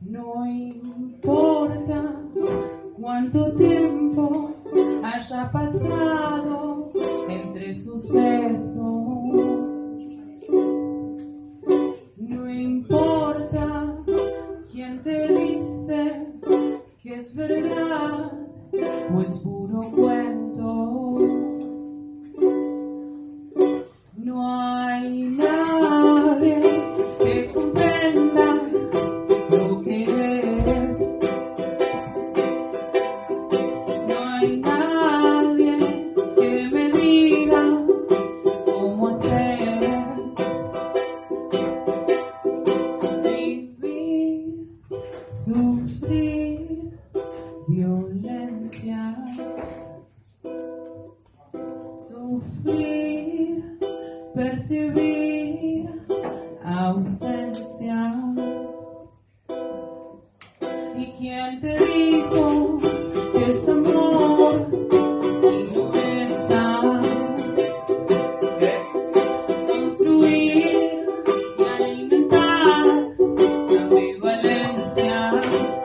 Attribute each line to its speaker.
Speaker 1: No importa cuánto tiempo haya pasado entre sus besos. Es verdad o es puro cuento. No hay nadie que comprenda lo que eres. No hay nadie que me diga cómo hacer. Vivir, sufrir violencia. Sufrir, percibir ausencias. ¿Y quién te dijo